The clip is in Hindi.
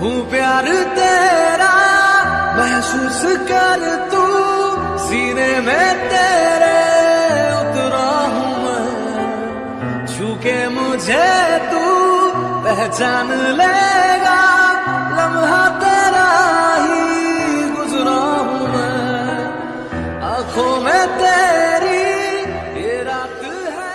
हूँ प्यार तेरा, महसूस कर तू, सीने में तेरे उतरा हूँ चूके मुझे तू, पहचान लेगा, लम्हा तेरा ही गुजरा हूँ मैं। आँखों में तेरे